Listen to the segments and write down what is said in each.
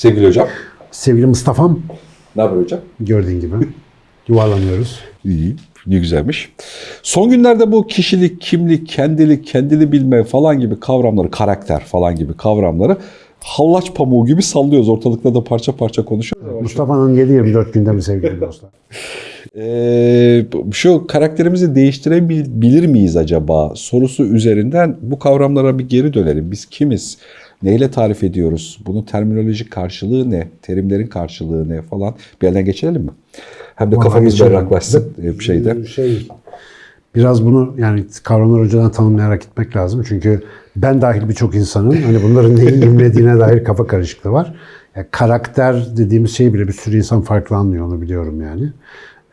Sevgili hocam. Sevgili Mustafa'm Ne haber hocam? gördüğün gibi yuvarlanıyoruz. İyi. Ne güzelmiş. Son günlerde bu kişilik, kimlik, kendilik, kendini bilme falan gibi kavramları, karakter falan gibi kavramları hallaç pamuğu gibi sallıyoruz. Ortalıkta da parça parça konuşuyoruz. Mustafa'nın 7-24 gündemi sevgili dostlar. Ee, şu karakterimizi değiştirebilir miyiz acaba sorusu üzerinden bu kavramlara bir geri dönelim. Biz kimiz? Neyle tarif ediyoruz? Bunun terminolojik karşılığı ne? Terimlerin karşılığı ne falan? Bir yerden geçirelim mi? Hem de Vallahi kafamız geçelim. berraklaşsın e, bir şeyde. Şey, biraz bunu yani kavramları önceden tanımlayarak gitmek lazım. Çünkü ben dahil birçok insanın hani bunların neyi imlediğine dair kafa karışıklığı var. Yani karakter dediğimiz şey bile bir sürü insan farklı anlıyor onu biliyorum yani.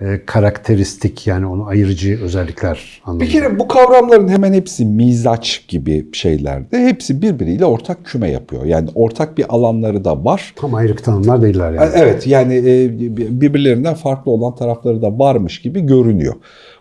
Ee, karakteristik yani onu ayırıcı özellikler anlamında. Bir kere bu kavramların hemen hepsi mizaç gibi şeylerde. Hepsi birbiriyle ortak küme yapıyor. Yani ortak bir alanları da var. Tam ayrık tanımlar değiller yani. Evet yani e, birbirlerinden farklı olan tarafları da varmış gibi görünüyor.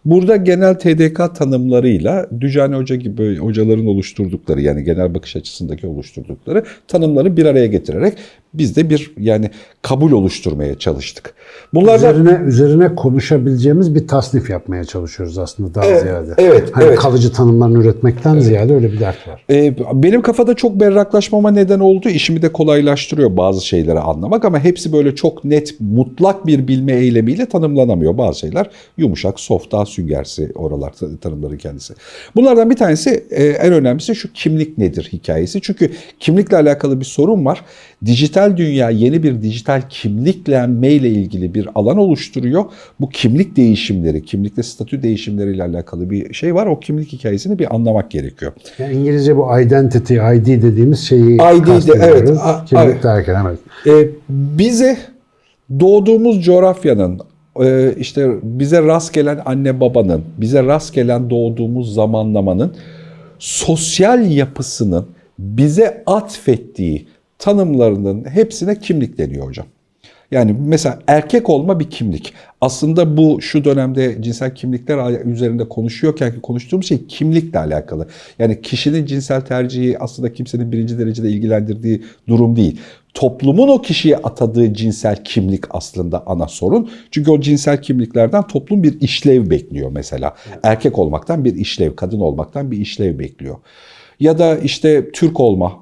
Burada genel TDK tanımlarıyla Dücani Hoca gibi hocaların oluşturdukları yani genel bakış açısındaki oluşturdukları tanımları bir araya getirerek biz de bir yani kabul oluşturmaya çalıştık. Bunlardan Üzerine üzerine konuşabileceğimiz bir tasnif yapmaya çalışıyoruz aslında daha Evet, ziyade. evet, hani evet. kalıcı tanımlarını üretmekten ziyade öyle bir dert var. Ee, benim kafada çok berraklaşmama neden oldu. İşimi de kolaylaştırıyor bazı şeyleri anlamak ama hepsi böyle çok net, mutlak bir bilme eylemiyle tanımlanamıyor. Bazı şeyler yumuşak, soft, daha süngersi oralar ta- tanımların kendisi. Bunlardan bir tanesi e, en önemlisi şu kimlik nedir hikayesi. Çünkü kimlikle alakalı bir sorun var. Dijital dünya yeni bir dijital kimliklenme ile ilgili bir alan oluşturuyor. Bu kimlik değişimleri, kimlikte statü değişimleriyle alakalı bir şey var. O kimlik hikayesini bir anlamak gerekiyor. Yani İngilizce bu identity, ID dediğimiz şeyi ID de, evet, a- Kimlik evet. derken evet. E, bize doğduğumuz coğrafyanın, e, işte bize rast gelen anne babanın, bize rast gelen doğduğumuz zamanlamanın sosyal yapısının bize atfettiği tanımlarının hepsine kimlik deniyor hocam. Yani mesela erkek olma bir kimlik. Aslında bu şu dönemde cinsel kimlikler üzerinde konuşuyorken ki konuştuğumuz şey kimlikle alakalı. Yani kişinin cinsel tercihi aslında kimsenin birinci derecede ilgilendirdiği durum değil. Toplumun o kişiye atadığı cinsel kimlik aslında ana sorun. Çünkü o cinsel kimliklerden toplum bir işlev bekliyor mesela. Erkek olmaktan bir işlev, kadın olmaktan bir işlev bekliyor. Ya da işte Türk olma,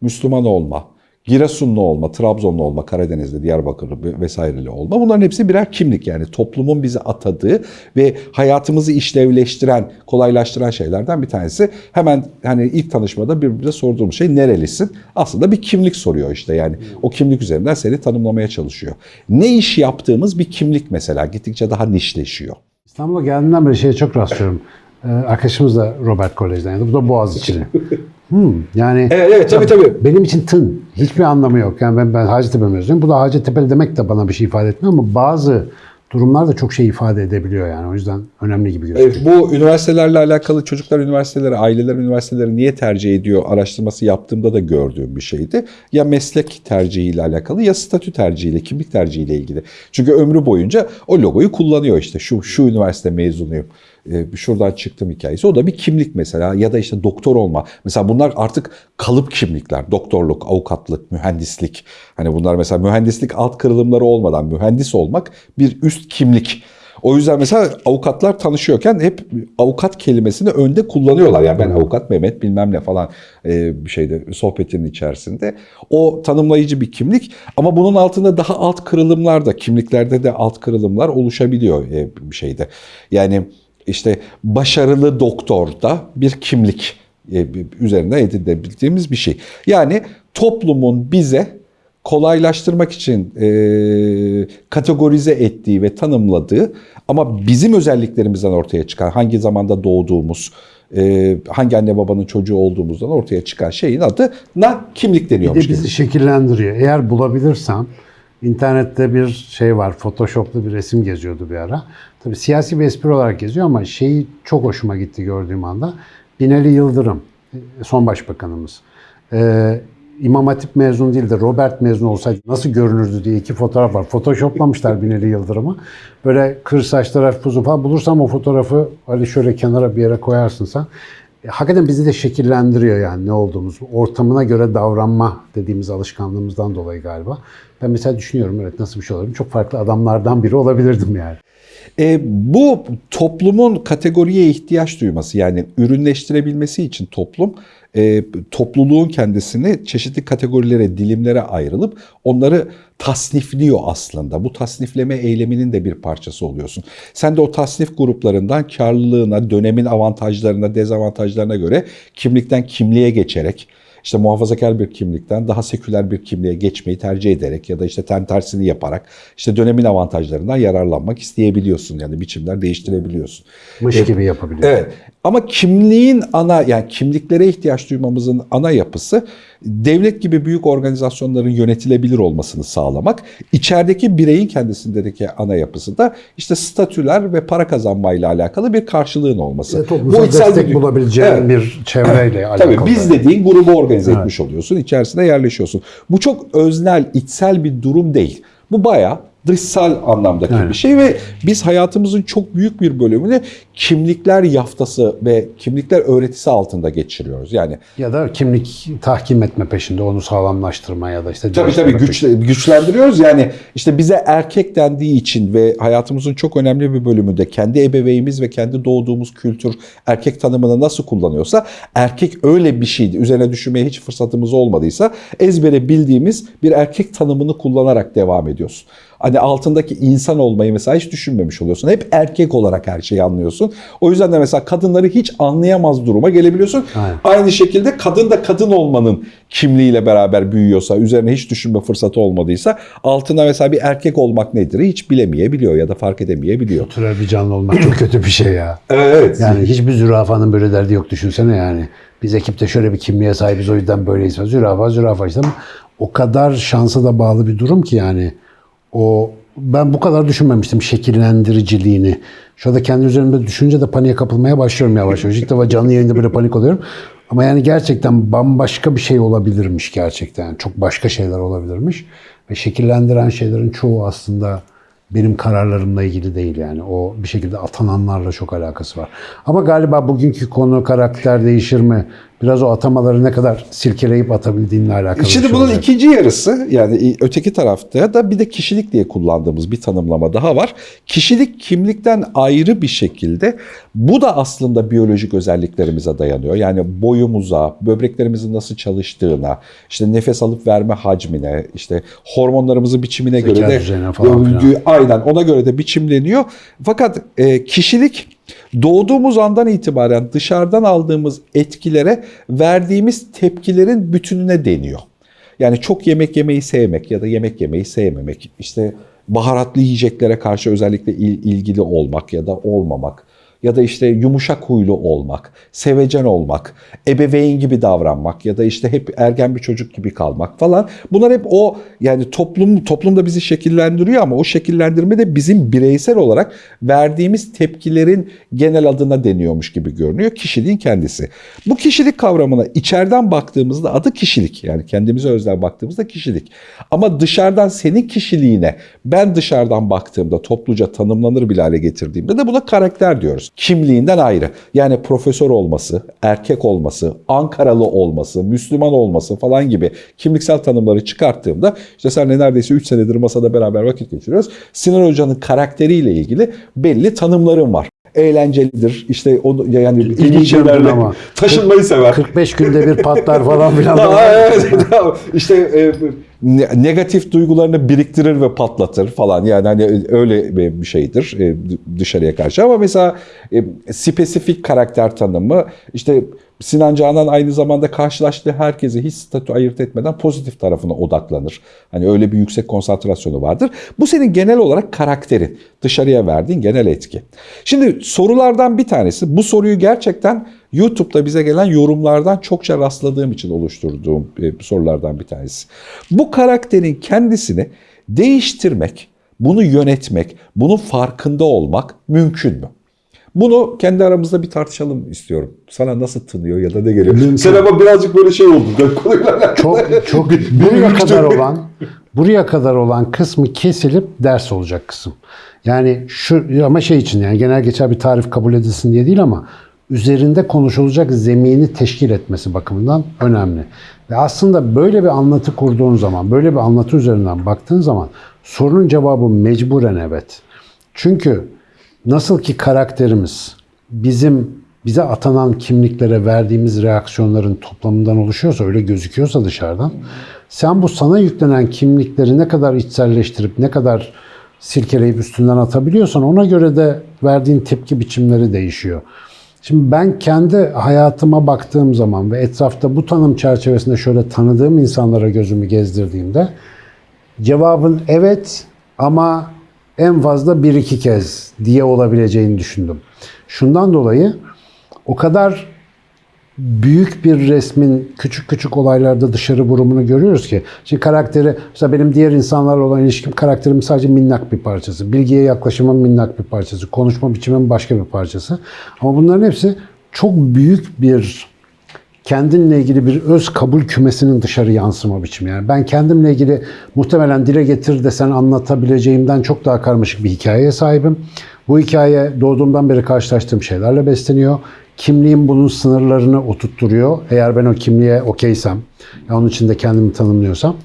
Müslüman olma, Giresunlu olma, Trabzonlu olma, Karadenizli, Diyarbakırlı vesaireli olma. Bunların hepsi birer kimlik yani toplumun bize atadığı ve hayatımızı işlevleştiren, kolaylaştıran şeylerden bir tanesi. Hemen hani ilk tanışmada birbirimize sorduğumuz şey nerelisin? Aslında bir kimlik soruyor işte yani. O kimlik üzerinden seni tanımlamaya çalışıyor. Ne iş yaptığımız bir kimlik mesela gittikçe daha nişleşiyor. İstanbul'a geldiğimden beri şeye çok rastlıyorum. Ee, arkadaşımız da Robert Kolej'den. Yani bu da Boğaziçi'li. hmm, yani Evet, evet tabii tabii. benim için tın. Hiçbir anlamı yok. Yani ben, ben Hacettepe mezunuyum. Bu da Hacettepe'li demek de bana bir şey ifade etmiyor ama bazı durumlar da çok şey ifade edebiliyor yani. O yüzden önemli gibi gözüküyor. Evet, bu üniversitelerle alakalı çocuklar üniversiteleri, aileler üniversiteleri niye tercih ediyor araştırması yaptığımda da gördüğüm bir şeydi. Ya meslek tercihiyle alakalı ya statü tercihiyle, kimlik tercihiyle ilgili. Çünkü ömrü boyunca o logoyu kullanıyor işte. Şu şu üniversite mezunuyum. Ee, şuradan çıktım hikayesi. O da bir kimlik mesela ya da işte doktor olma. Mesela bunlar artık kalıp kimlikler. Doktorluk, avukatlık, mühendislik. Hani bunlar mesela mühendislik alt kırılımları olmadan mühendis olmak bir üst kimlik. O yüzden mesela avukatlar tanışıyorken hep avukat kelimesini önde kullanıyorlar. Yani ben avukat Mehmet bilmem ne falan e, bir şeyde sohbetinin içerisinde. O tanımlayıcı bir kimlik ama bunun altında daha alt kırılımlar da kimliklerde de alt kırılımlar oluşabiliyor e, bir şeyde. Yani işte başarılı doktor da bir kimlik e, üzerinde edinebildiğimiz bir şey. Yani toplumun bize kolaylaştırmak için e, kategorize ettiği ve tanımladığı ama bizim özelliklerimizden ortaya çıkan hangi zamanda doğduğumuz, e, hangi anne babanın çocuğu olduğumuzdan ortaya çıkan şeyin adı na kimlik Bir de deniyormuş. bizi şekillendiriyor. Eğer bulabilirsem internette bir şey var. Photoshop'lu bir resim geziyordu bir ara. Tabii siyasi bir espri olarak geziyor ama şeyi çok hoşuma gitti gördüğüm anda. Binali Yıldırım, son başbakanımız. Ee, İmam Hatip mezun değil de Robert mezun olsaydı nasıl görünürdü diye iki fotoğraf var. Photoshoplamışlar Binali Yıldırım'ı. Böyle kır saçlar hafif uzun falan. Bulursam o fotoğrafı Ali şöyle kenara bir yere koyarsın sen. e, hakikaten bizi de şekillendiriyor yani ne olduğumuz. Ortamına göre davranma dediğimiz alışkanlığımızdan dolayı galiba. Ben mesela düşünüyorum evet nasıl bir şey olabilir? Çok farklı adamlardan biri olabilirdim yani. E, bu toplumun kategoriye ihtiyaç duyması yani ürünleştirebilmesi için toplum e, topluluğun kendisini çeşitli kategorilere, dilimlere ayrılıp onları tasnifliyor aslında. Bu tasnifleme eyleminin de bir parçası oluyorsun. Sen de o tasnif gruplarından karlılığına, dönemin avantajlarına, dezavantajlarına göre kimlikten kimliğe geçerek işte muhafazakar bir kimlikten daha seküler bir kimliğe geçmeyi tercih ederek ya da işte ten tersini yaparak işte dönemin avantajlarından yararlanmak isteyebiliyorsun. Yani biçimler değiştirebiliyorsun. Mış gibi yapabiliyor. Evet. Ama kimliğin ana yani kimliklere ihtiyaç duymamızın ana yapısı devlet gibi büyük organizasyonların yönetilebilir olmasını sağlamak. İçerideki bireyin kendisindeki ana yapısı da işte statüler ve para kazanmayla alakalı bir karşılığın olması. Toplumsal içsel destek bir- bulabileceğin Evet. bir çevreyle alakalı. Tabii biz dediğin grubu organize etmiş oluyorsun. içerisine yerleşiyorsun. Bu çok öznel, içsel bir durum değil. Bu bayağı dışsal anlamdaki Evet. bir şey ve biz hayatımızın çok büyük bir bölümünü kimlikler yaftası ve kimlikler öğretisi altında geçiriyoruz. Yani Ya da kimlik tahkim etme peşinde, onu sağlamlaştırma ya da işte... Tabii tabii güç, güçlendiriyoruz. Yani işte bize erkek dendiği için ve hayatımızın çok önemli bir bölümünde kendi ebeveynimiz ve kendi doğduğumuz kültür erkek tanımını nasıl kullanıyorsa erkek öyle bir şeydi. Üzerine düşünmeye hiç fırsatımız olmadıysa ezbere bildiğimiz bir erkek tanımını kullanarak devam ediyorsun. Hani altındaki insan olmayı mesela hiç düşünmemiş oluyorsun. Hep erkek olarak her şeyi anlıyorsun. O yüzden de mesela kadınları hiç anlayamaz duruma gelebiliyorsun. Aynen. Aynı şekilde kadın da kadın olmanın kimliğiyle beraber büyüyorsa, üzerine hiç düşünme fırsatı olmadıysa altına mesela bir erkek olmak nedir hiç bilemeyebiliyor ya da fark edemeyebiliyor. Türel bir canlı olmak çok kötü bir şey ya. Evet. Yani hiçbir zürafanın böyle derdi yok düşünsene yani. Biz ekipte şöyle bir kimliğe sahibiz o yüzden böyleyiz. Zürafa zürafa işte ama o kadar şansa da bağlı bir durum ki yani. O ben bu kadar düşünmemiştim şekillendiriciliğini. Şu anda kendi üzerimde düşünce de paniğe kapılmaya başlıyorum yavaş yavaş. İlk defa canlı yayında böyle panik oluyorum. Ama yani gerçekten bambaşka bir şey olabilirmiş gerçekten. Çok başka şeyler olabilirmiş. Ve şekillendiren şeylerin çoğu aslında benim kararlarımla ilgili değil yani. O bir şekilde atananlarla çok alakası var. Ama galiba bugünkü konu karakter değişir mi? Biraz o atamaları ne kadar silkeleyip atabildiğinle alakalı. Şimdi şey bunun olacak. ikinci yarısı yani öteki tarafta da bir de kişilik diye kullandığımız bir tanımlama daha var. Kişilik kimlikten ayrı bir şekilde bu da aslında biyolojik özelliklerimize dayanıyor. Yani boyumuza, böbreklerimizin nasıl çalıştığına, işte nefes alıp verme hacmine, işte hormonlarımızın biçimine Zeka göre de falan aynen ona göre de biçimleniyor. Fakat e, kişilik doğduğumuz andan itibaren dışarıdan aldığımız etkilere verdiğimiz tepkilerin bütününe deniyor. Yani çok yemek yemeyi sevmek ya da yemek yemeyi sevmemek, işte baharatlı yiyeceklere karşı özellikle il- ilgili olmak ya da olmamak ya da işte yumuşak huylu olmak, sevecen olmak, ebeveyn gibi davranmak ya da işte hep ergen bir çocuk gibi kalmak falan. Bunlar hep o yani toplum toplumda bizi şekillendiriyor ama o şekillendirme de bizim bireysel olarak verdiğimiz tepkilerin genel adına deniyormuş gibi görünüyor. Kişiliğin kendisi. Bu kişilik kavramına içeriden baktığımızda adı kişilik. Yani kendimize özel baktığımızda kişilik. Ama dışarıdan senin kişiliğine ben dışarıdan baktığımda topluca tanımlanır bile hale getirdiğimde de buna karakter diyoruz. Kimliğinden ayrı. Yani profesör olması, erkek olması, Ankaralı olması, Müslüman olması falan gibi kimliksel tanımları çıkarttığımda işte senle neredeyse 3 senedir masada beraber vakit geçiriyoruz. Sinan Hoca'nın karakteriyle ilgili belli tanımlarım var. Eğlencelidir. İşte o yani ilginç İlginç şeylerle ama. taşınmayı sever. 45 günde bir patlar falan filan. Evet, işte e, negatif duygularını biriktirir ve patlatır falan. Yani hani öyle bir şeydir e, dışarıya karşı. Ama mesela e, spesifik karakter tanımı işte Sinan Canan aynı zamanda karşılaştığı herkese hiç statü ayırt etmeden pozitif tarafına odaklanır. Hani öyle bir yüksek konsantrasyonu vardır. Bu senin genel olarak karakterin, dışarıya verdiğin genel etki. Şimdi sorulardan bir tanesi, bu soruyu gerçekten YouTube'da bize gelen yorumlardan çokça rastladığım için oluşturduğum e, sorulardan bir tanesi. Bu karakterin kendisini değiştirmek, bunu yönetmek, bunun farkında olmak mümkün mü? Bunu kendi aramızda bir tartışalım istiyorum. Sana nasıl tınıyor ya da ne geliyor? Mümkün. Sen ama birazcık böyle şey oldu. Ben konuyla alakalı. çok çok buraya kadar olan buraya kadar olan kısmı kesilip ders olacak kısım. Yani şu ama şey için yani genel geçer bir tarif kabul edilsin diye değil ama üzerinde konuşulacak zemini teşkil etmesi bakımından önemli. Ve aslında böyle bir anlatı kurduğun zaman, böyle bir anlatı üzerinden baktığın zaman sorunun cevabı mecburen evet. Çünkü nasıl ki karakterimiz bizim bize atanan kimliklere verdiğimiz reaksiyonların toplamından oluşuyorsa, öyle gözüküyorsa dışarıdan, sen bu sana yüklenen kimlikleri ne kadar içselleştirip, ne kadar silkeleyip üstünden atabiliyorsan ona göre de verdiğin tepki biçimleri değişiyor. Şimdi ben kendi hayatıma baktığım zaman ve etrafta bu tanım çerçevesinde şöyle tanıdığım insanlara gözümü gezdirdiğimde cevabın evet ama en fazla bir iki kez diye olabileceğini düşündüm. Şundan dolayı o kadar büyük bir resmin küçük küçük olaylarda dışarı vurumunu görüyoruz ki. Şimdi karakteri, mesela benim diğer insanlarla olan ilişkim karakterimin sadece minnak bir parçası. Bilgiye yaklaşımın minnak bir parçası. Konuşma biçimimin başka bir parçası. Ama bunların hepsi çok büyük bir kendinle ilgili bir öz kabul kümesinin dışarı yansıma biçimi. Yani ben kendimle ilgili muhtemelen dile getir desen anlatabileceğimden çok daha karmaşık bir hikayeye sahibim. Bu hikaye doğduğumdan beri karşılaştığım şeylerle besleniyor. Kimliğim bunun sınırlarını oturtturuyor. Eğer ben o kimliğe okeysem, ya onun içinde kendimi tanımlıyorsam.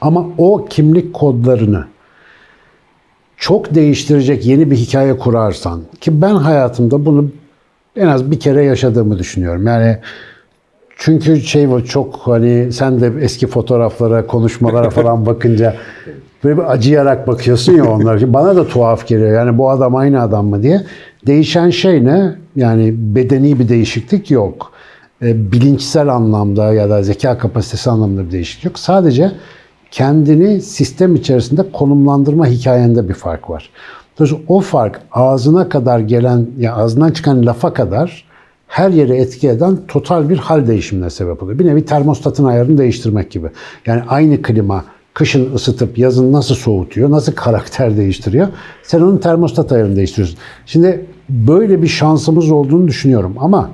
Ama o kimlik kodlarını çok değiştirecek yeni bir hikaye kurarsan ki ben hayatımda bunu en az bir kere yaşadığımı düşünüyorum. Yani çünkü şey bu çok hani sen de eski fotoğraflara, konuşmalara falan bakınca böyle bir acıyarak bakıyorsun ya onlar. Bana da tuhaf geliyor. Yani bu adam aynı adam mı diye. Değişen şey ne? Yani bedeni bir değişiklik yok. E, bilinçsel anlamda ya da zeka kapasitesi anlamında bir değişiklik yok. Sadece kendini sistem içerisinde konumlandırma hikayende bir fark var. Dolayısıyla o fark ağzına kadar gelen, ya ağzından çıkan lafa kadar her yere etki eden total bir hal değişimine sebep oluyor. Bir nevi termostatın ayarını değiştirmek gibi. Yani aynı klima kışın ısıtıp yazın nasıl soğutuyor, nasıl karakter değiştiriyor. Sen onun termostat ayarını değiştiriyorsun. Şimdi böyle bir şansımız olduğunu düşünüyorum ama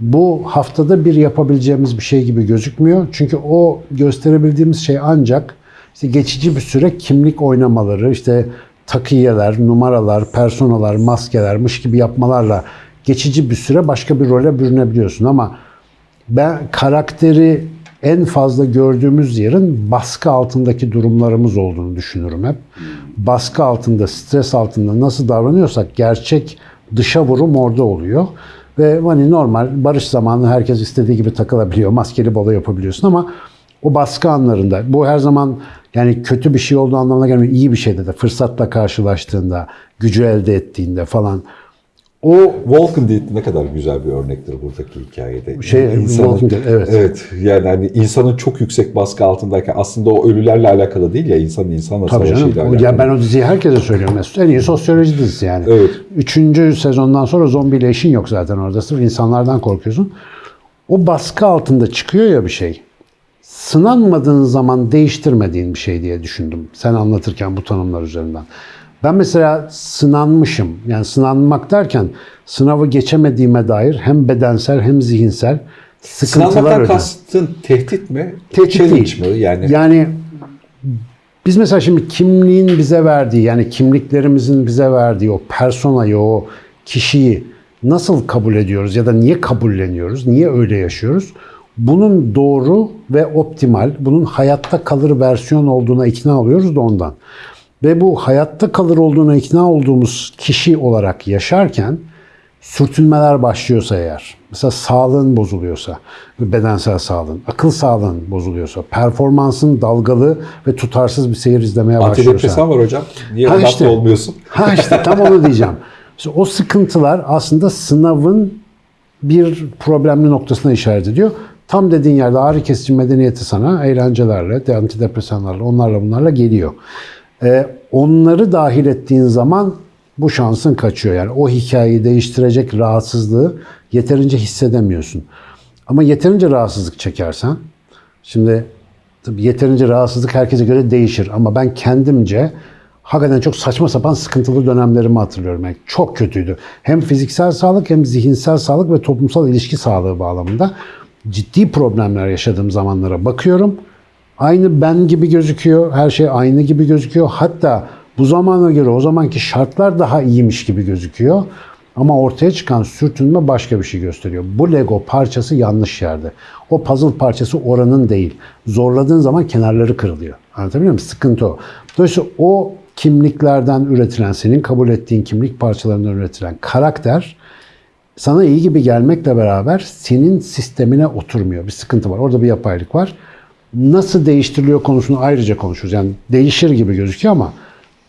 bu haftada bir yapabileceğimiz bir şey gibi gözükmüyor. Çünkü o gösterebildiğimiz şey ancak işte geçici bir süre kimlik oynamaları, işte takiyeler, numaralar, personalar, maskelermiş gibi yapmalarla geçici bir süre başka bir role bürünebiliyorsun ama ben karakteri en fazla gördüğümüz yerin baskı altındaki durumlarımız olduğunu düşünürüm hep. Baskı altında, stres altında nasıl davranıyorsak gerçek dışa vurum orada oluyor. Ve hani normal barış zamanı herkes istediği gibi takılabiliyor. Maskeli balo yapabiliyorsun ama o baskı anlarında bu her zaman yani kötü bir şey olduğu anlamına gelmiyor. İyi bir şeyde de fırsatla karşılaştığında, gücü elde ettiğinde falan o Walking Dead ne kadar güzel bir örnektir buradaki hikayede. Şey, Walking Dead, evet. Evet. Yani hani insanın çok yüksek baskı altındayken aslında o ölülerle alakalı değil ya insanın insanla Tabii savaşıyla canım. alakalı. Ya ben o diziyi herkese söylüyorum. Mesut. En iyi sosyoloji dizisi yani. Evet. Üçüncü sezondan sonra zombiyle işin yok zaten orada. Sırf insanlardan korkuyorsun. O baskı altında çıkıyor ya bir şey. Sınanmadığın zaman değiştirmediğin bir şey diye düşündüm. Sen anlatırken bu tanımlar üzerinden. Ben mesela sınanmışım. Yani sınanmak derken sınavı geçemediğime dair hem bedensel hem zihinsel sıkıntılar ödüyorum. kastın tehdit mi? Tehdit değil. mi? Yani, Yani biz mesela şimdi kimliğin bize verdiği yani kimliklerimizin bize verdiği o personayı, o kişiyi nasıl kabul ediyoruz ya da niye kabulleniyoruz, niye öyle yaşıyoruz? Bunun doğru ve optimal, bunun hayatta kalır versiyon olduğuna ikna oluyoruz da ondan. Ve bu hayatta kalır olduğuna ikna olduğumuz kişi olarak yaşarken sürtünmeler başlıyorsa eğer, mesela sağlığın bozuluyorsa, bedensel sağlığın, akıl sağlığın bozuluyorsa, performansın dalgalı ve tutarsız bir seyir izlemeye başlıyorsa. antidepresan var hocam. Niye Ha işte. olmuyorsun? Ha işte tam onu diyeceğim. İşte o sıkıntılar aslında sınavın bir problemli noktasına işaret ediyor. Tam dediğin yerde ağrı kesici medeniyeti sana eğlencelerle, de antidepresanlarla, onlarla bunlarla geliyor. Ee, onları dahil ettiğin zaman bu şansın kaçıyor. Yani o hikayeyi değiştirecek rahatsızlığı yeterince hissedemiyorsun. Ama yeterince rahatsızlık çekersen, şimdi tabii yeterince rahatsızlık herkese göre değişir ama ben kendimce hakikaten çok saçma sapan sıkıntılı dönemlerimi hatırlıyorum. Yani çok kötüydü. Hem fiziksel sağlık hem zihinsel sağlık ve toplumsal ilişki sağlığı bağlamında ciddi problemler yaşadığım zamanlara bakıyorum. Aynı ben gibi gözüküyor. Her şey aynı gibi gözüküyor. Hatta bu zamana göre o zamanki şartlar daha iyiymiş gibi gözüküyor. Ama ortaya çıkan sürtünme başka bir şey gösteriyor. Bu Lego parçası yanlış yerde. O puzzle parçası oranın değil. Zorladığın zaman kenarları kırılıyor. Anlatabiliyor muyum? Sıkıntı o. Dolayısıyla o kimliklerden üretilen, senin kabul ettiğin kimlik parçalarından üretilen karakter sana iyi gibi gelmekle beraber senin sistemine oturmuyor. Bir sıkıntı var. Orada bir yapaylık var. Nasıl değiştiriliyor konusunu ayrıca konuşuruz. Yani değişir gibi gözüküyor ama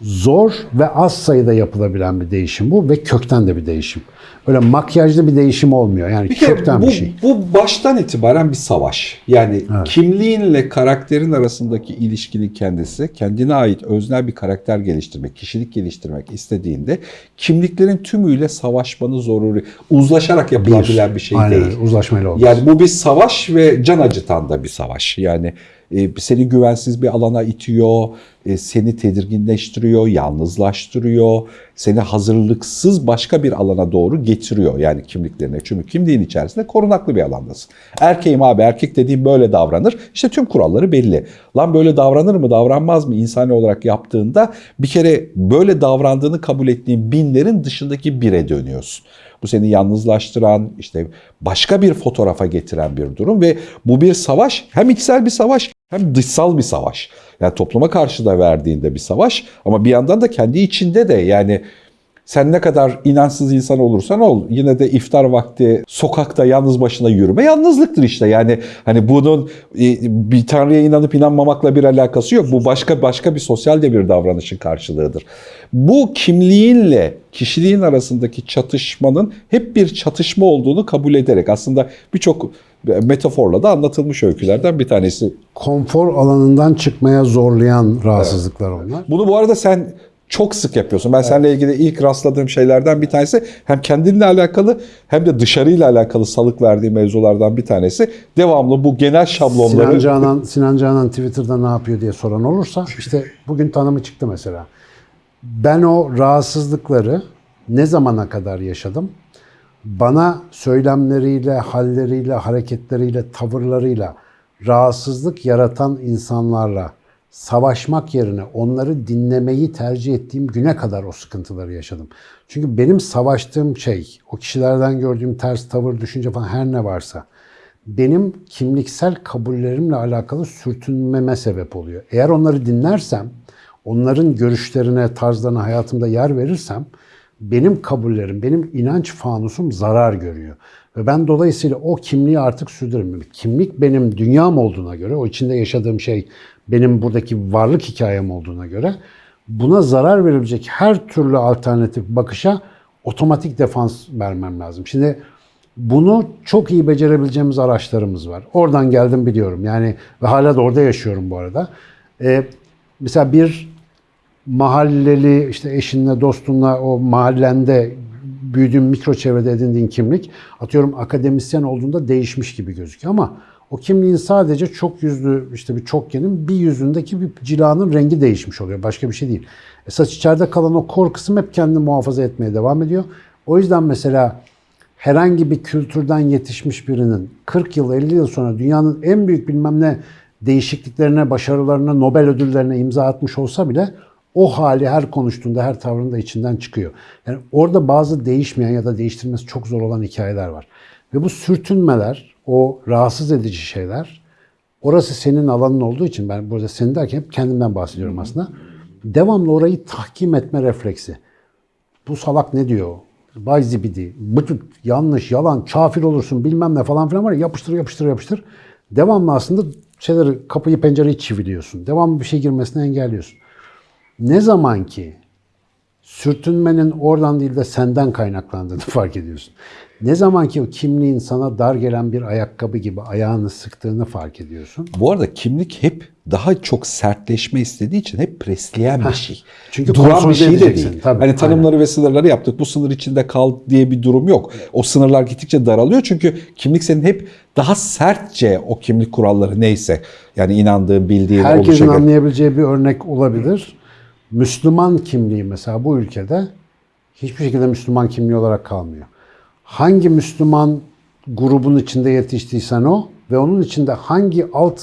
zor ve az sayıda yapılabilen bir değişim bu ve kökten de bir değişim. Öyle makyajlı bir değişim olmuyor. Yani Bir kökten bu, bir şey. bu baştan itibaren bir savaş. Yani kimliğinle karakterin arasındaki ilişkinin kendisi kendine ait öznel bir karakter geliştirmek, kişilik geliştirmek istediğinde kimliklerin tümüyle savaşmanı zoruri. Uzlaşarak yapılabilen bir, şey Aynen değil. uzlaşmayla olmaz. Yani bu bir savaş ve can acıtan da bir savaş. Yani e, seni güvensiz bir alana itiyor, seni tedirginleştiriyor, yalnızlaştırıyor, seni hazırlıksız başka bir alana doğru getiriyor yani kimliklerine. Çünkü kimliğin içerisinde korunaklı bir alandasın. Erkeğim abi erkek dediğim böyle davranır. İşte tüm kuralları belli. Lan böyle davranır mı davranmaz mı insani olarak yaptığında bir kere böyle davrandığını kabul ettiğin binlerin dışındaki bire dönüyorsun. Bu seni yalnızlaştıran, işte başka bir fotoğrafa getiren bir durum ve bu bir savaş. Hem içsel bir savaş hem dışsal bir savaş. Yani topluma karşı da verdiğinde bir savaş ama bir yandan da kendi içinde de yani sen ne kadar inançsız insan olursan ol yine de iftar vakti sokakta yalnız başına yürüme yalnızlıktır işte. Yani hani bunun e, bir tanrıya inanıp inanmamakla bir alakası yok. Bu başka başka bir sosyal de bir davranışın karşılığıdır. Bu kimliğinle kişiliğin arasındaki çatışmanın hep bir çatışma olduğunu kabul ederek aslında birçok metaforla da anlatılmış öykülerden bir tanesi. Konfor alanından çıkmaya zorlayan rahatsızlıklar onlar. Bunu bu arada sen çok sık yapıyorsun. Ben seninle ilgili ilk rastladığım şeylerden bir tanesi hem kendinle alakalı hem de dışarıyla alakalı salık verdiği mevzulardan bir tanesi. Devamlı bu genel şablonları... Sinan Canan, Sinan Canan Twitter'da ne yapıyor diye soran olursa işte bugün tanımı çıktı mesela. Ben o rahatsızlıkları ne zamana kadar yaşadım? Bana söylemleriyle, halleriyle, hareketleriyle, tavırlarıyla rahatsızlık yaratan insanlarla savaşmak yerine onları dinlemeyi tercih ettiğim güne kadar o sıkıntıları yaşadım. Çünkü benim savaştığım şey, o kişilerden gördüğüm ters tavır, düşünce falan her ne varsa benim kimliksel kabullerimle alakalı sürtünmeme sebep oluyor. Eğer onları dinlersem, onların görüşlerine, tarzlarına hayatımda yer verirsem benim kabullerim, benim inanç fanusum zarar görüyor. Ve ben dolayısıyla o kimliği artık sürdüremiyorum. Kimlik benim dünyam olduğuna göre, o içinde yaşadığım şey benim buradaki varlık hikayem olduğuna göre buna zarar verebilecek her türlü alternatif bakışa otomatik defans vermem lazım. Şimdi bunu çok iyi becerebileceğimiz araçlarımız var. Oradan geldim biliyorum. Yani ve hala da orada yaşıyorum bu arada. Ee, mesela bir mahalleli işte eşinle dostunla o mahallende büyüdüğün mikro çevrede edindiğin kimlik atıyorum akademisyen olduğunda değişmiş gibi gözüküyor ama o kimliğin sadece çok yüzlü işte bir çokgenin bir yüzündeki bir cilanın rengi değişmiş oluyor. Başka bir şey değil. Esas içeride kalan o kor kısım hep kendini muhafaza etmeye devam ediyor. O yüzden mesela herhangi bir kültürden yetişmiş birinin 40 yıl 50 yıl sonra dünyanın en büyük bilmem ne değişikliklerine, başarılarına, Nobel ödüllerine imza atmış olsa bile o hali her konuştuğunda, her tavrında içinden çıkıyor. Yani orada bazı değişmeyen ya da değiştirmesi çok zor olan hikayeler var. Ve bu sürtünmeler, o rahatsız edici şeyler, orası senin alanın olduğu için ben burada senin derken hep kendimden bahsediyorum aslında. Devamlı orayı tahkim etme refleksi. Bu salak ne diyor? Bay zibidi, bıtık, yanlış, yalan, kafir olursun bilmem ne falan filan var ya yapıştır yapıştır yapıştır. Devamlı aslında şeyleri, kapıyı pencereyi çiviliyorsun. Devamlı bir şey girmesini engelliyorsun. Ne zaman ki sürtünmenin oradan değil de senden kaynaklandığını fark ediyorsun. Ne zaman ki o kimliğin sana dar gelen bir ayakkabı gibi ayağını sıktığını fark ediyorsun. Bu arada kimlik hep daha çok sertleşme istediği için hep presleyen bir şey. Çünkü Duran bir şey de değil. tabii, hani tanımları ve sınırları yaptık. Bu sınır içinde kal diye bir durum yok. O sınırlar gittikçe daralıyor çünkü kimlik senin hep daha sertçe o kimlik kuralları neyse yani inandığın, bildiğin Herkesin olacak. anlayabileceği bir örnek olabilir. Müslüman kimliği mesela bu ülkede hiçbir şekilde Müslüman kimliği olarak kalmıyor. Hangi Müslüman grubun içinde yetiştiysen o ve onun içinde hangi alt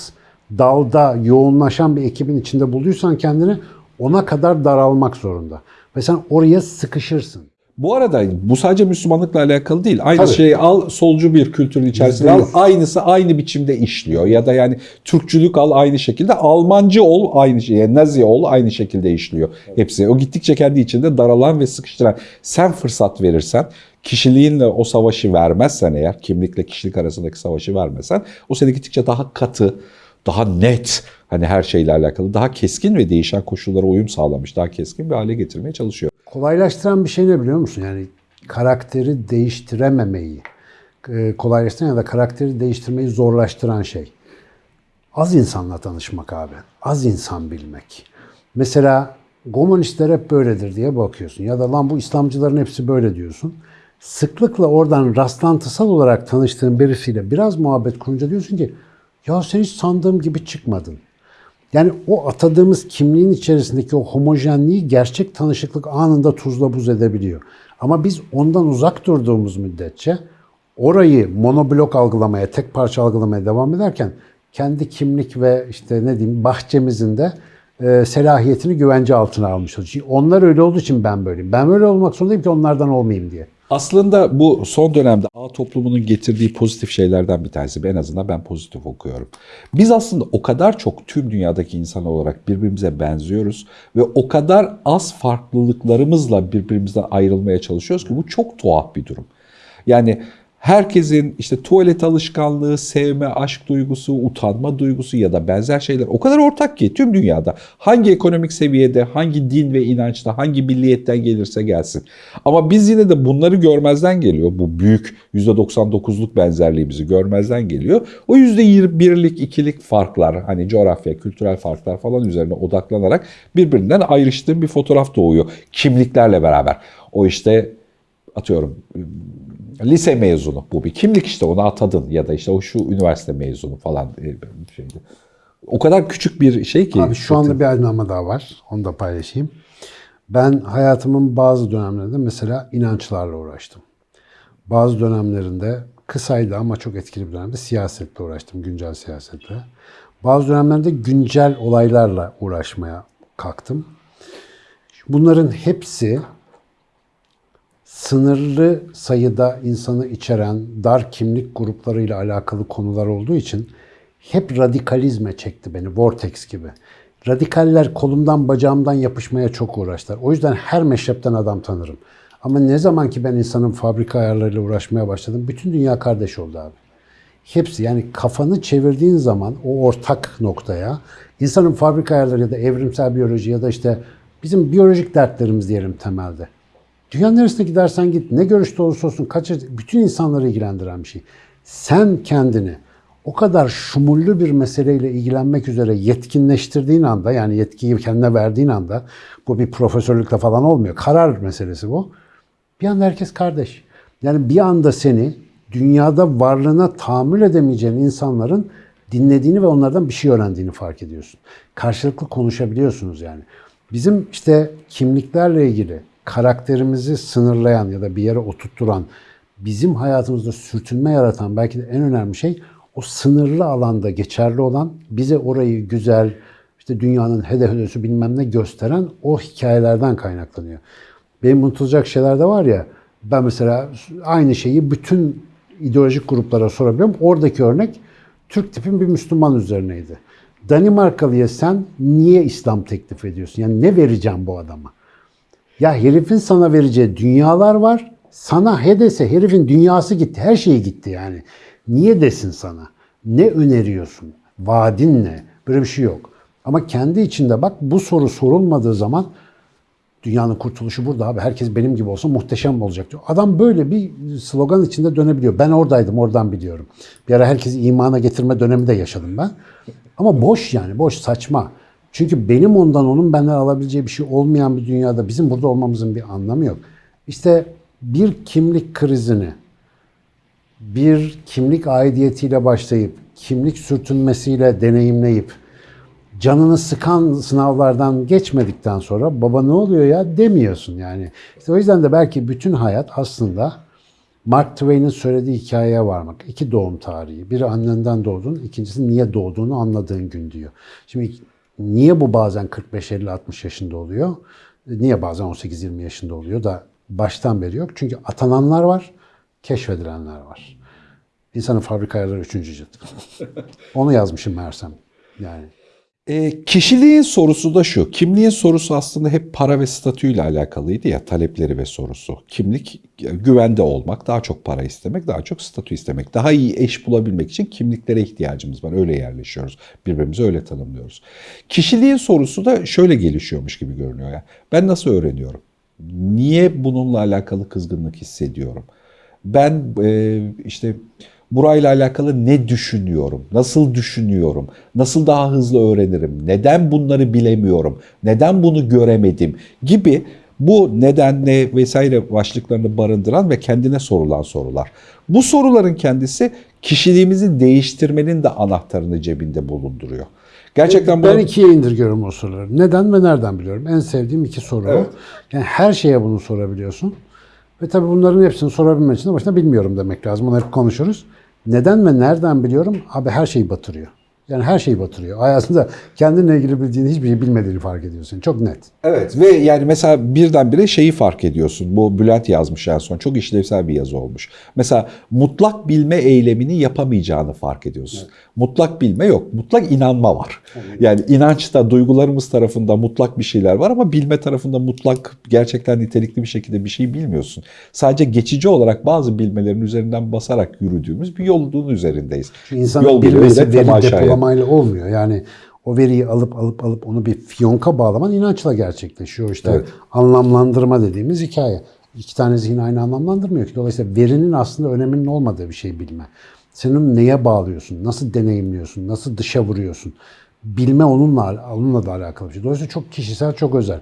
dalda yoğunlaşan bir ekibin içinde bulduysan kendini ona kadar daralmak zorunda. Ve sen oraya sıkışırsın. Bu arada bu sadece Müslümanlıkla alakalı değil. Aynı Tabii. şeyi al solcu bir kültürün içerisinde al. Aynısı aynı biçimde işliyor. Ya da yani Türkçülük al aynı şekilde. Almancı ol aynı şey. Yani Nazi ol aynı şekilde işliyor. Hepsi. O gittikçe kendi içinde daralan ve sıkıştıran. Sen fırsat verirsen kişiliğinle o savaşı vermezsen eğer kimlikle kişilik arasındaki savaşı vermezsen o seni gittikçe daha katı, daha net hani her şeyle alakalı daha keskin ve değişen koşullara uyum sağlamış, daha keskin bir hale getirmeye çalışıyor. Kolaylaştıran bir şey ne biliyor musun? Yani karakteri değiştirememeyi, e, kolaylaştıran ya da karakteri değiştirmeyi zorlaştıran şey. Az insanla tanışmak abi. Az insan bilmek. Mesela komünistler hep böyledir diye bakıyorsun. Ya da lan bu İslamcıların hepsi böyle diyorsun. Sıklıkla oradan rastlantısal olarak tanıştığın birisiyle biraz muhabbet kurunca diyorsun ki ya sen hiç sandığım gibi çıkmadın. Yani o atadığımız kimliğin içerisindeki o homojenliği gerçek tanışıklık anında tuzla buz edebiliyor. Ama biz ondan uzak durduğumuz müddetçe orayı monoblok algılamaya, tek parça algılamaya devam ederken kendi kimlik ve işte ne diyeyim bahçemizin de e, selahiyetini güvence altına almış. Çünkü onlar öyle olduğu için ben böyleyim. Ben böyle olmak zorundayım ki onlardan olmayayım diye. Aslında bu son dönemde ağ toplumunun getirdiği pozitif şeylerden bir tanesi. En azından ben pozitif okuyorum. Biz aslında o kadar çok tüm dünyadaki insan olarak birbirimize benziyoruz ve o kadar az farklılıklarımızla birbirimizden ayrılmaya çalışıyoruz ki bu çok tuhaf bir durum. Yani herkesin işte tuvalet alışkanlığı, sevme, aşk duygusu, utanma duygusu ya da benzer şeyler o kadar ortak ki tüm dünyada hangi ekonomik seviyede, hangi din ve inançta, hangi milliyetten gelirse gelsin. Ama biz yine de bunları görmezden geliyor. Bu büyük %99'luk benzerliğimizi görmezden geliyor. O %1'lik, ikilik farklar, hani coğrafya, kültürel farklar falan üzerine odaklanarak birbirinden ayrıştığım bir fotoğraf doğuyor. Kimliklerle beraber. O işte atıyorum lise mezunu bu bir kimlik işte onu atadın ya da işte o şu üniversite mezunu falan e, şeydi. O kadar küçük bir şey ki. Abi şu anda bir aydınlanma daha var. Onu da paylaşayım. Ben hayatımın bazı dönemlerinde mesela inançlarla uğraştım. Bazı dönemlerinde kısaydı ama çok etkili bir dönemde siyasetle uğraştım, güncel siyasetle. Bazı dönemlerde güncel olaylarla uğraşmaya kalktım. Bunların hepsi sınırlı sayıda insanı içeren dar kimlik gruplarıyla alakalı konular olduğu için hep radikalizme çekti beni, vortex gibi. Radikaller kolumdan bacağımdan yapışmaya çok uğraştılar. O yüzden her meşrepten adam tanırım. Ama ne zaman ki ben insanın fabrika ayarlarıyla uğraşmaya başladım, bütün dünya kardeş oldu abi. Hepsi yani kafanı çevirdiğin zaman o ortak noktaya insanın fabrika ayarları ya da evrimsel biyoloji ya da işte bizim biyolojik dertlerimiz diyelim temelde. Dünyanın neresine gidersen git, ne görüşte olursa olsun, kaç, bütün insanları ilgilendiren bir şey. Sen kendini o kadar şumullü bir meseleyle ilgilenmek üzere yetkinleştirdiğin anda, yani yetkiyi kendine verdiğin anda, bu bir profesörlükle falan olmuyor, karar meselesi bu. Bir anda herkes kardeş. Yani bir anda seni dünyada varlığına tahammül edemeyeceğin insanların dinlediğini ve onlardan bir şey öğrendiğini fark ediyorsun. Karşılıklı konuşabiliyorsunuz yani. Bizim işte kimliklerle ilgili karakterimizi sınırlayan ya da bir yere oturtturan, bizim hayatımızda sürtünme yaratan belki de en önemli şey o sınırlı alanda geçerli olan, bize orayı güzel, işte dünyanın hedef bilmem ne gösteren o hikayelerden kaynaklanıyor. Benim unutulacak şeyler de var ya, ben mesela aynı şeyi bütün ideolojik gruplara sorabiliyorum. Oradaki örnek Türk tipin bir Müslüman üzerineydi. Danimarkalı'ya sen niye İslam teklif ediyorsun? Yani ne vereceğim bu adama? Ya herifin sana vereceği dünyalar var. Sana he dese herifin dünyası gitti. Her şeyi gitti yani. Niye desin sana? Ne öneriyorsun? Vaadin ne? Böyle bir şey yok. Ama kendi içinde bak bu soru sorulmadığı zaman dünyanın kurtuluşu burada abi. Herkes benim gibi olsa muhteşem olacak diyor. Adam böyle bir slogan içinde dönebiliyor. Ben oradaydım, oradan biliyorum. Bir ara herkesi imana getirme dönemi de yaşadım ben. Ama boş yani, boş, saçma. Çünkü benim ondan onun benden alabileceği bir şey olmayan bir dünyada bizim burada olmamızın bir anlamı yok. İşte bir kimlik krizini, bir kimlik aidiyetiyle başlayıp, kimlik sürtünmesiyle deneyimleyip, canını sıkan sınavlardan geçmedikten sonra baba ne oluyor ya demiyorsun yani. İşte o yüzden de belki bütün hayat aslında Mark Twain'in söylediği hikayeye varmak. İki doğum tarihi. Biri annenden doğdun, ikincisi niye doğduğunu anladığın gün diyor. Şimdi Niye bu bazen 45, 50, 60 yaşında oluyor? Niye bazen 18, 20 yaşında oluyor da baştan beri yok. Çünkü atananlar var, keşfedilenler var. İnsanın fabrika ayarları üçüncü cilt. Onu yazmışım meğersem. Yani E, kişiliğin sorusu da şu. Kimliğin sorusu aslında hep para ve statüyle alakalıydı ya talepleri ve sorusu. Kimlik güvende olmak, daha çok para istemek, daha çok statü istemek. Daha iyi eş bulabilmek için kimliklere ihtiyacımız var. Öyle yerleşiyoruz. Birbirimizi öyle tanımlıyoruz. Kişiliğin sorusu da şöyle gelişiyormuş gibi görünüyor ya. Ben nasıl öğreniyorum? Niye bununla alakalı kızgınlık hissediyorum? Ben e, işte burayla alakalı ne düşünüyorum? Nasıl düşünüyorum? Nasıl daha hızlı öğrenirim? Neden bunları bilemiyorum? Neden bunu göremedim? Gibi bu neden ne vesaire başlıklarını barındıran ve kendine sorulan sorular. Bu soruların kendisi kişiliğimizi değiştirmenin de anahtarını cebinde bulunduruyor. Gerçekten ben bunu- ikiye indirgiyorum o soruları. Neden ve nereden biliyorum? En sevdiğim iki soru. Evet. Yani her şeye bunu sorabiliyorsun. Ve tabii bunların hepsini sorabilmek için de başına bilmiyorum demek lazım. Bunu hep konuşuruz. Neden ve nereden biliyorum? Abi her şeyi batırıyor. Yani her şeyi batırıyor. Hayatında kendinle ilgili bildiğin hiçbir şey bilmediğini fark ediyorsun. Çok net. Evet ve yani mesela birdenbire şeyi fark ediyorsun. Bu Bülent yazmış en son. Çok işlevsel bir yazı olmuş. Mesela mutlak bilme eylemini yapamayacağını fark ediyorsun. Mutlak bilme yok. Mutlak inanma var. Yani inançta, duygularımız tarafında mutlak bir şeyler var ama bilme tarafında mutlak, gerçekten nitelikli bir şekilde bir şey bilmiyorsun. Sadece geçici olarak bazı bilmelerin üzerinden basarak yürüdüğümüz bir yolun üzerindeyiz. İnsanın Yol bilmesi veri temaşaya. Depolamayla olmuyor. Yani o veriyi alıp alıp alıp onu bir fiyonka bağlaman inançla gerçekleşiyor. İşte Evet. anlamlandırma dediğimiz hikaye. İki tane zihin aynı anlamlandırmıyor ki. Dolayısıyla verinin aslında öneminin olmadığı bir şey bilme. Sen onu neye bağlıyorsun? Nasıl deneyimliyorsun? Nasıl dışa vuruyorsun? Bilme onunla, onunla da alakalı bir şey. Dolayısıyla çok kişisel, çok özel.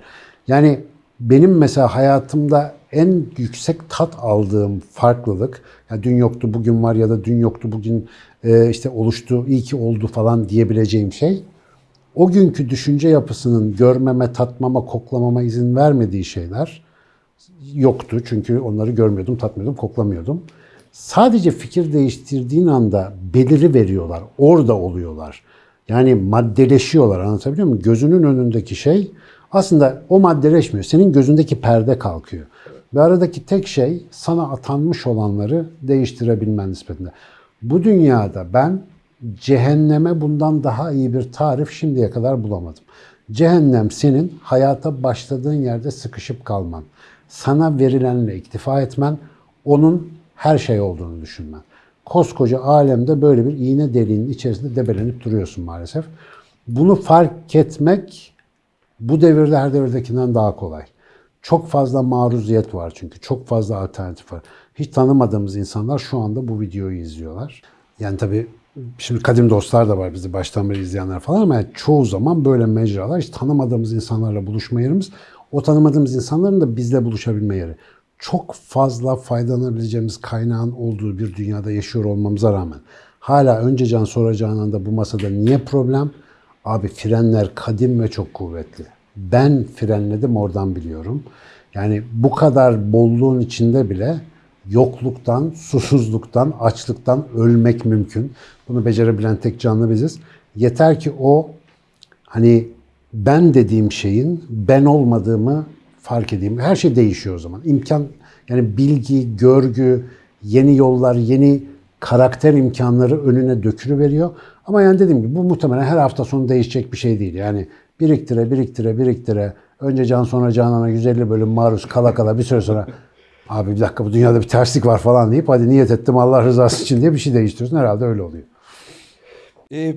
Yani benim mesela hayatımda en yüksek tat aldığım farklılık, ya dün yoktu bugün var ya da dün yoktu bugün e, işte oluştu, iyi ki oldu falan diyebileceğim şey, o günkü düşünce yapısının görmeme, tatmama, koklamama izin vermediği şeyler yoktu. Çünkü onları görmüyordum, tatmıyordum, koklamıyordum. Sadece fikir değiştirdiğin anda beliri veriyorlar, orada oluyorlar. Yani maddeleşiyorlar anlatabiliyor muyum? Gözünün önündeki şey aslında o maddeleşmiyor. Senin gözündeki perde kalkıyor. Ve aradaki tek şey sana atanmış olanları değiştirebilmen nispetinde. Bu dünyada ben cehenneme bundan daha iyi bir tarif şimdiye kadar bulamadım. Cehennem senin hayata başladığın yerde sıkışıp kalman. Sana verilenle iktifa etmen, onun her şey olduğunu düşünmen. Koskoca alemde böyle bir iğne deliğinin içerisinde debelenip duruyorsun maalesef. Bunu fark etmek bu devirde her devirdekinden daha kolay. Çok fazla maruziyet var çünkü. Çok fazla alternatif var. Hiç tanımadığımız insanlar şu anda bu videoyu izliyorlar. Yani tabii şimdi kadim dostlar da var bizi baştan beri izleyenler falan ama yani çoğu zaman böyle mecralar hiç tanımadığımız insanlarla buluşma yerimiz. O tanımadığımız insanların da bizle buluşabilme yeri. Çok fazla faydalanabileceğimiz kaynağın olduğu bir dünyada yaşıyor olmamıza rağmen hala önce can sonra canan da bu masada niye problem? Abi frenler kadim ve çok kuvvetli. Ben frenledim oradan biliyorum. Yani bu kadar bolluğun içinde bile yokluktan, susuzluktan, açlıktan ölmek mümkün. Bunu becerebilen tek canlı biziz. Yeter ki o hani ben dediğim şeyin ben olmadığımı fark edeyim. Her şey değişiyor o zaman. İmkan yani bilgi, görgü, yeni yollar, yeni karakter imkanları önüne dökülü veriyor. Ama yani dediğim gibi bu muhtemelen her hafta sonu değişecek bir şey değil. Yani biriktire, biriktire, biriktire. Önce can sonra canana 150 bölüm maruz kala kala bir süre sonra abi bir dakika bu dünyada bir terslik var falan deyip hadi niyet ettim Allah rızası için diye bir şey değiştiriyorsun. Herhalde öyle oluyor. E,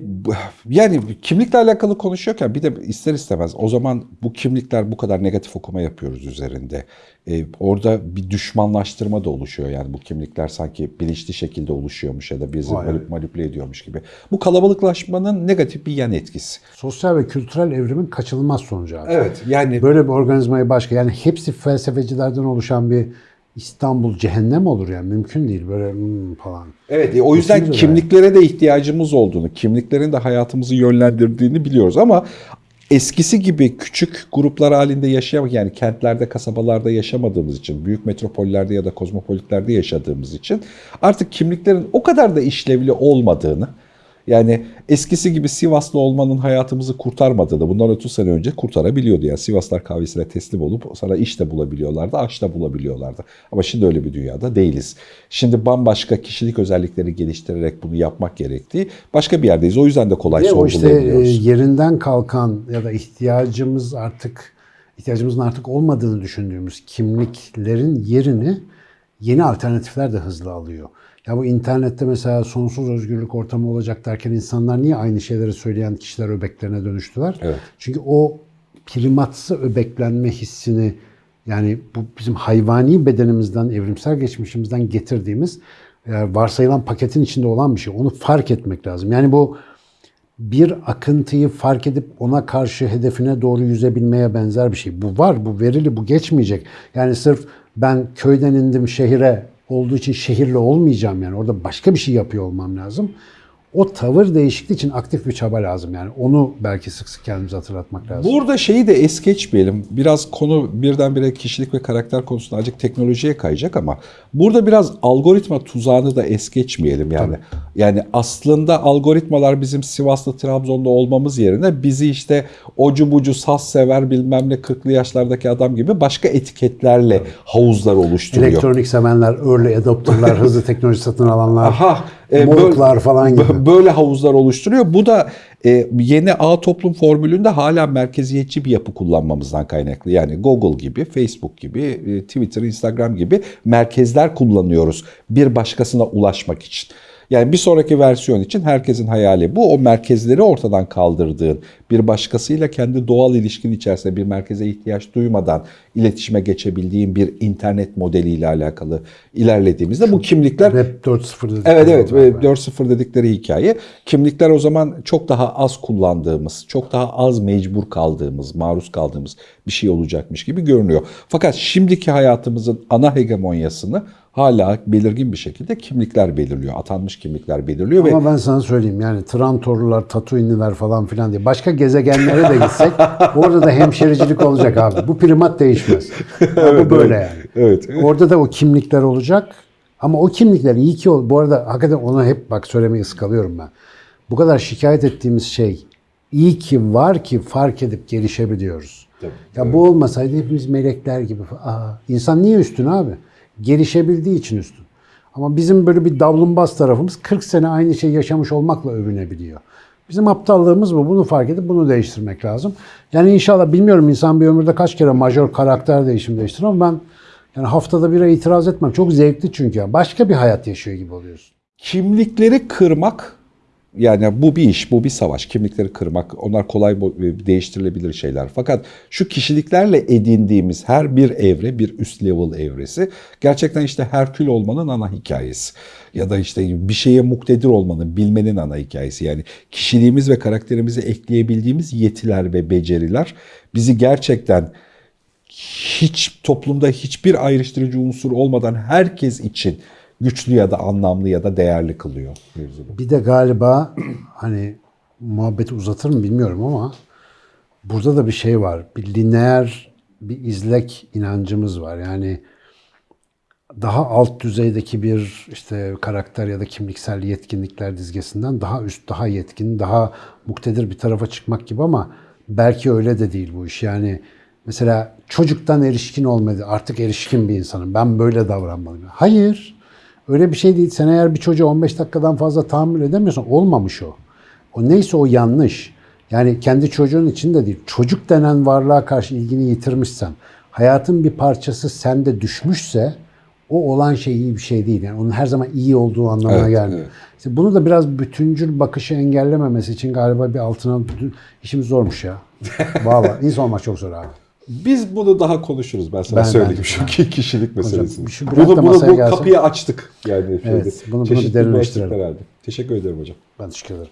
yani kimlikle alakalı konuşuyorken bir de ister istemez o zaman bu kimlikler bu kadar negatif okuma yapıyoruz üzerinde. E, orada bir düşmanlaştırma da oluşuyor yani bu kimlikler sanki bilinçli şekilde oluşuyormuş ya da bizi Vay manip- manipüle ediyormuş gibi. Bu kalabalıklaşmanın negatif bir yan etkisi. Sosyal ve kültürel evrimin kaçınılmaz sonucu abi. Evet yani Böyle bir organizmayı başka yani hepsi felsefecilerden oluşan bir İstanbul cehennem olur yani mümkün değil böyle hmm falan. Evet, e, o yüzden Kesinlikle kimliklere de ihtiyacımız olduğunu, kimliklerin de hayatımızı yönlendirdiğini biliyoruz ama eskisi gibi küçük gruplar halinde yaşayamak yani kentlerde, kasabalarda yaşamadığımız için, büyük metropollerde ya da kozmopolitlerde yaşadığımız için artık kimliklerin o kadar da işlevli olmadığını, Yani eskisi gibi Sivaslı olmanın hayatımızı kurtarmadığını bundan 30 sene önce kurtarabiliyordu. Yani Sivaslar kahvesine teslim olup sana iş de bulabiliyorlardı, aş da bulabiliyorlardı. Ama şimdi öyle bir dünyada değiliz. Şimdi bambaşka kişilik özellikleri geliştirerek bunu yapmak gerektiği başka bir yerdeyiz. O yüzden de kolay o işte e, sorgulayabiliyoruz. yerinden kalkan ya da ihtiyacımız artık ihtiyacımızın artık olmadığını düşündüğümüz kimliklerin yerini yeni alternatifler de hızlı alıyor. Ya bu internette mesela sonsuz özgürlük ortamı olacak derken insanlar niye aynı şeyleri söyleyen kişiler öbeklerine dönüştüler? Evet. Çünkü o primatsı öbeklenme hissini yani bu bizim hayvani bedenimizden, evrimsel geçmişimizden getirdiğimiz e, varsayılan paketin içinde olan bir şey. Onu fark etmek lazım. Yani bu bir akıntıyı fark edip ona karşı hedefine doğru yüzebilmeye benzer bir şey. Bu var, bu verili, bu geçmeyecek. Yani sırf ben köyden indim şehire olduğu için şehirli olmayacağım yani. Orada başka bir şey yapıyor olmam lazım. O tavır değişikliği için aktif bir çaba lazım yani. Onu belki sık sık kendimize hatırlatmak lazım. Burada şeyi de es geçmeyelim. Biraz konu birdenbire kişilik ve karakter konusunda azıcık teknolojiye kayacak ama burada biraz algoritma tuzağını da es geçmeyelim yani. Yani aslında algoritmalar bizim Sivas'ta, Trabzon'da olmamız yerine bizi işte ocu bucu saz sever bilmem ne 40'lı yaşlardaki adam gibi başka etiketlerle havuzlar oluşturuyor. Elektronik sevenler, early adopterlar, hızlı teknoloji satın alanlar, Aha, e, moruklar böyle- falan gibi. bö- Böyle havuzlar oluşturuyor. Bu da e, yeni ağ toplum formülünde hala merkeziyetçi bir yapı kullanmamızdan kaynaklı. Yani Google gibi, Facebook gibi, e, Twitter, Instagram gibi merkezler kullanıyoruz bir başkasına ulaşmak için. Yani bir sonraki versiyon için herkesin hayali bu. O merkezleri ortadan kaldırdığın, bir başkasıyla kendi doğal ilişkin içerisinde bir merkeze ihtiyaç duymadan iletişime geçebildiğin bir internet modeliyle alakalı ilerlediğimizde bu kimlikler Web 4.0 dedikleri Evet evet ve var. 4.0 dedikleri hikaye. Kimlikler o zaman çok daha az kullandığımız, çok daha az mecbur kaldığımız, maruz kaldığımız bir şey olacakmış gibi görünüyor. Fakat şimdiki hayatımızın ana hegemonyasını hala belirgin bir şekilde kimlikler belirliyor. Atanmış kimlikler belirliyor ve Ama ben sana söyleyeyim yani Trantorlular, Tatooine'liler falan filan diye başka gezegenlere de gitsek orada da hemşericilik olacak abi. Bu primat değişmez. bu böyle yani. evet. Orada da o kimlikler olacak. Ama o kimlikler iyi ki. Bu arada hakikaten onu hep bak söylemeyi ıskalıyorum ben. Bu kadar şikayet ettiğimiz şey iyi ki var ki fark edip gelişebiliyoruz. ya bu olmasaydı hepimiz melekler gibi. Aa, insan niye üstün abi? Gelişebildiği için üstün. Ama bizim böyle bir davlumbaz tarafımız 40 sene aynı şeyi yaşamış olmakla övünebiliyor. Bizim aptallığımız bu. Bunu fark edip bunu değiştirmek lazım. Yani inşallah bilmiyorum insan bir ömürde kaç kere majör karakter değişim değiştirir ama ben yani haftada bire itiraz etmem. Çok zevkli çünkü. Başka bir hayat yaşıyor gibi oluyorsun. Kimlikleri kırmak yani bu bir iş, bu bir savaş. Kimlikleri kırmak, onlar kolay bo- değiştirilebilir şeyler. Fakat şu kişiliklerle edindiğimiz her bir evre, bir üst level evresi gerçekten işte Herkül olmanın ana hikayesi. Ya da işte bir şeye muktedir olmanın, bilmenin ana hikayesi. Yani kişiliğimiz ve karakterimize ekleyebildiğimiz yetiler ve beceriler bizi gerçekten hiç toplumda hiçbir ayrıştırıcı unsur olmadan herkes için güçlü ya da anlamlı ya da değerli kılıyor mevzuda. Bir de galiba hani muhabbeti uzatır mı bilmiyorum ama burada da bir şey var. Bir lineer bir izlek inancımız var. Yani daha alt düzeydeki bir işte karakter ya da kimliksel yetkinlikler dizgesinden daha üst, daha yetkin, daha muktedir bir tarafa çıkmak gibi ama belki öyle de değil bu iş. Yani mesela çocuktan erişkin olmadı. Artık erişkin bir insanım. Ben böyle davranmalıyım. Hayır. Öyle bir şey değil. Sen eğer bir çocuğa 15 dakikadan fazla tahammül edemiyorsan olmamış o. O neyse o yanlış. Yani kendi çocuğun için de değil. Çocuk denen varlığa karşı ilgini yitirmişsen, hayatın bir parçası sende düşmüşse o olan şey iyi bir şey değil. Yani onun her zaman iyi olduğu anlamına Evet, gelmiyor. evet. İşte bunu da biraz bütüncül bakışı engellememesi için galiba bir altına işimiz zormuş ya. Vallahi insan olmak çok zor abi. Biz bunu daha konuşuruz ben sana Ben- söyleyeyim bence- şu ki kişilik meselesini. şu bırak da bunu bunu bu gelsin. kapıyı açtık yani. Evet, şeyde. bunu- bunu bir derinleştirelim. Teşekkür ederim hocam. Ben teşekkür ederim.